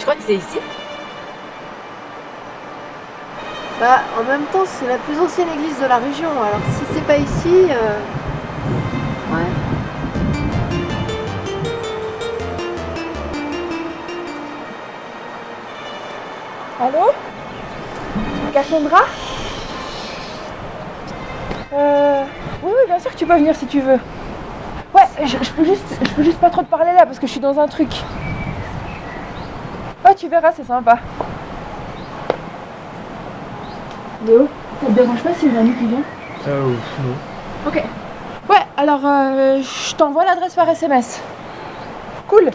Je crois que c'est ici. Bah, en même temps, c'est la plus ancienne église de la région, alors si c'est pas ici. euh, Ouais. Allô? Cassandra? Euh... Oui, oui, bien sûr que tu peux venir si tu veux. Ouais, je, je peux juste, je peux juste pas trop te parler là parce que je suis dans un truc. Ouais, tu verras, c'est sympa. Léo, ça te dérange pas si j'ai un ami qui vient? Euh, non. Ok. Ouais, alors euh, je t'envoie l'adresse par SMS. Cool.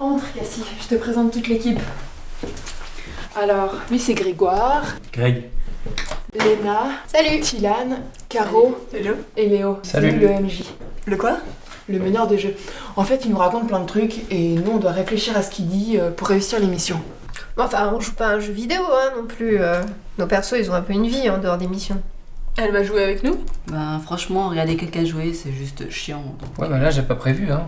Entre, Cassie, je te présente toute l'équipe. Alors, lui c'est Grégoire, Greg. Léna, Salut Tilane, Caro Hello. et Léo. Salut. Le MJ, Le quoi? Le meneur de jeu. En fait, il nous raconte plein de trucs et nous on doit réfléchir à ce qu'il dit euh, pour réussir l'émission. Enfin, on joue pas à un jeu vidéo hein, non plus. euh. Nos persos, ils ont un peu une vie en dehors des missions. Elle va jouer avec nous? Ben franchement, regarder quelqu'un jouer, c'est juste chiant. donc. Ouais, bah là, j'ai pas prévu, hein.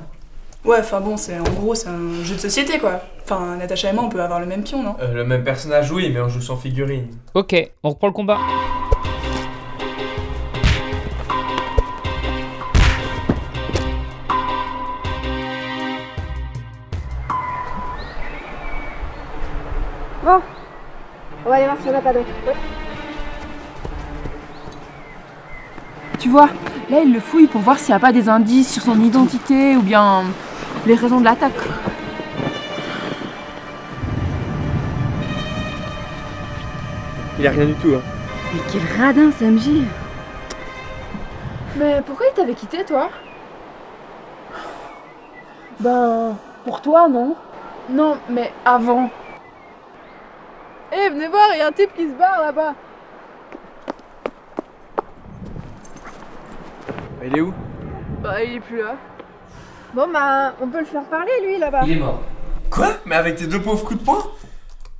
Ouais, enfin bon, c'est en gros, c'est un jeu de société quoi. Enfin, Natacha et moi, on peut avoir le même pion, non? Euh, le même personnage, oui, mais on joue sans figurine. Ok, on reprend le combat. Bon, on va aller voir si on a pas. Tu vois, là il le fouille pour voir s'il n'y a pas des indices sur son identité ou bien les raisons de l'attaque. Il a rien du tout, hein. Mais quel radin, MJ Mais pourquoi il t'avait quitté toi? Ben, pour toi non Non, mais avant. Eh, venez voir, il y a un type qui se barre là-bas. Il est où? Bah, il est plus là. Bon, bah, on peut le faire parler, lui, là-bas. Il est mort. Quoi? Mais avec tes deux pauvres coups de poing?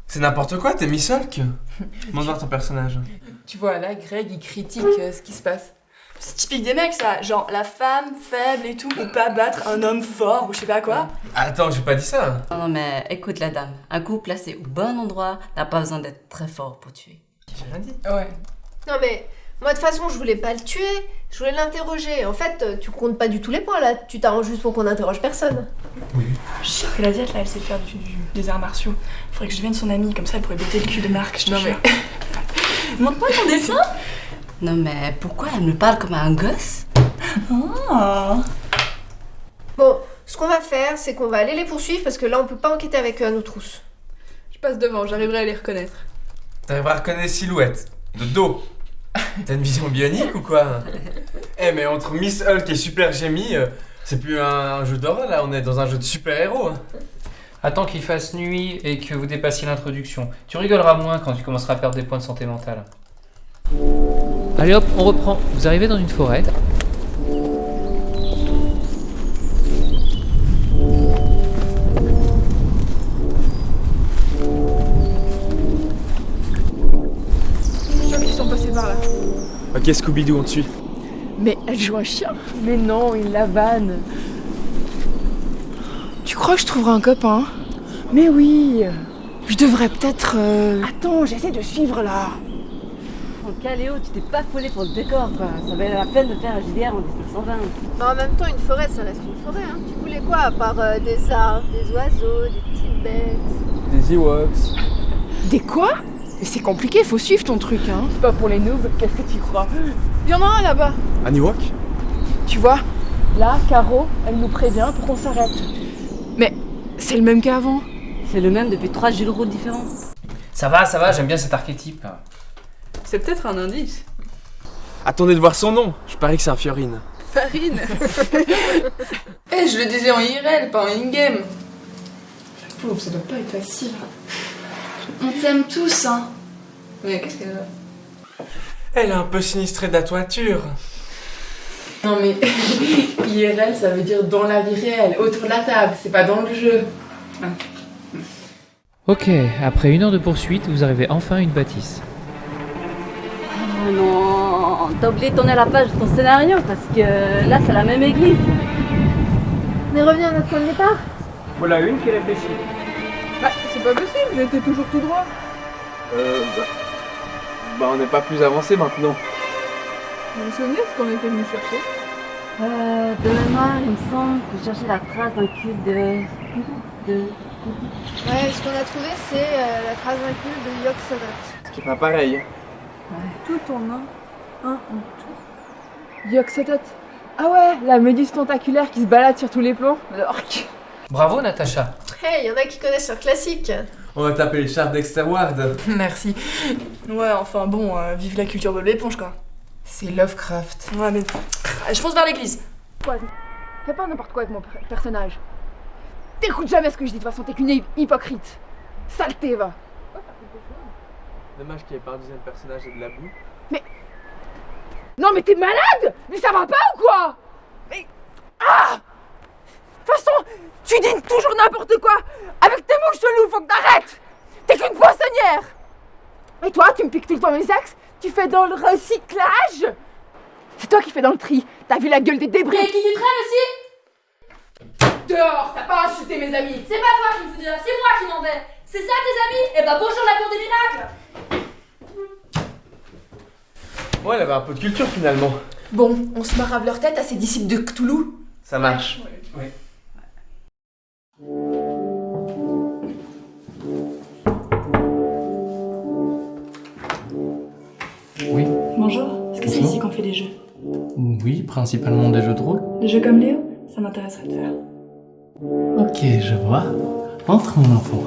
C'est n'importe quoi, t'es Miss Hulk Montre voir ton personnage. Tu vois, là, Greg, il critique euh, ce qui se passe. C'est typique des mecs ça, genre la femme faible et tout, peut pas battre un homme fort ou je sais pas quoi. Attends, j'ai pas dit ça Non, non, mais écoute la dame. Un coup placé au bon endroit n'a pas besoin d'être très fort pour tuer. J'ai rien dit. Ouais. Non, mais moi, de toute façon, je voulais pas le tuer. Je voulais l'interroger. En fait, euh, tu comptes pas du tout les points, là. Tu t'arranges juste pour qu'on interroge personne. Je sais que la diète là, elle sait faire du, du- des arts martiaux. Faudrait que je devienne son amie, comme ça elle pourrait botter le cul de Marc, je te jure. Montre-moi ton dessin Non, mais pourquoi elle me parle comme un gosse? Ah. Bon, ce qu'on va faire, c'est qu'on va aller les poursuivre parce que là, on peut pas enquêter avec eux à nos trousses. Je passe devant, j'arriverai à les reconnaître. T'arriveras à reconnaître les silhouettes. De dos. T'as une vision bionique ou quoi Eh, mais entre Miss Hulk et Super Jamie, euh, c'est plus un, un jeu d'horreur là, on est dans un jeu de super-héros. hein. Attends qu'il fasse nuit et que vous dépassiez l'introduction. Tu rigoleras moins quand tu commenceras à perdre des points de santé mentale. Allez hop, on reprend. Vous arrivez dans une forêt. Ok, Scooby-Doo, on te suit. Mais elle joue un chien Mais non, il la vanne. Tu crois que je trouverai un copain? Mais oui Je devrais peut-être... euh, Attends, j'essaie de suivre là Ok, Léo, tu t'es pas collé pour le décor, quoi. Ça valait la peine de faire un JDR en 1920. Mais en même temps, une forêt, ça reste une forêt. Hein. Tu voulais quoi à part euh, des arbres, des oiseaux, des petites bêtes? Des Ewoks. Des quoi? Mais c'est compliqué, faut suivre ton truc, hein C'est pas pour les noobs, qu'est-ce que tu crois? Il y en a un là-bas Un Ewok Tu vois, là, Caro, elle nous prévient pour qu'on s'arrête. Mais c'est le même qu'avant. C'est le même depuis trois Jules Roux différents. Ça va, ça va, j'aime bien cet archétype. C'est peut-être un indice. Attendez de voir son nom. Je parie que c'est un Fiorine. Farine Eh, je le disais en IRL, pas en in-game pauvre, ça doit pas être facile. On t'aime tous, hein. Mais qu'est-ce que. Elle est un peu sinistrée de la toiture. Non mais IRL ça veut dire dans la vie réelle, autour de la table, c'est pas dans le jeu. Ok, après une heure de poursuite, vous arrivez enfin à une bâtisse. Oh non, t'as oublié de tourner la page de ton scénario parce que là c'est la même église. On est revenu à notre point de départ Voilà une qui réfléchit. Bah, c'est pas possible, j'étais toujours tout droit. Euh, bah... bah on n'est pas plus avancé maintenant. Vous vous souvenez ce qu'on était venu chercher? Euh, de mémoire, il me semble que je cherchais la trace d'un cube de... de... Ouais, ce qu'on a trouvé, c'est euh, la phrase incluse de Yok Sodot. Ce qui est pas pareil. Tout en un. Un en tout. Yoxotot. Ah ouais, la méduse tentaculaire qui se balade sur tous les plans. L'orque. Bravo Natacha. Hey, y en a qui connaissent leur classique. On va taper les chars Dexter Ward. Merci. Ouais, enfin bon, euh, vive la culture de l'éponge quoi. C'est Lovecraft. Ouais, mais. Je fonce vers l'église. Quoi Fais pas n'importe quoi avec mon per- personnage. T'écoutes jamais ce que je dis, de toute façon, t'es qu'une hy- hypocrite. Saleté, va. Dommage qu'il n'y ait pas un deuxième personnage et de la boue. Non mais t'es malade? Mais ça va pas ou quoi? Mais... Ah tu dis toujours n'importe quoi. Avec tes mots chelous, faut que t'arrêtes. T'es qu'une poissonnière. Et toi, tu me piques tout le temps mes axes Tu fais dans le recyclage. C'est toi qui fais dans le tri. T'as vu la gueule des débris. Et qui tu traînes aussi Dehors T'as pas insulté mes amis. C'est pas toi qui me fous dehors, c'est moi qui m'en vais. C'est ça tes amis? Eh bah bonjour la cour des miracles. Ouais, elle avait un peu de culture finalement. Bon, on se marave leur tête à ces disciples de Cthulhu. Ça marche. Oui. Bonjour, est-ce que c'est ici qu'on fait des jeux Oui, principalement des jeux de rôle. Des jeux comme Léo Ça m'intéresserait de faire. Ok, je vois. Entre mon enfant.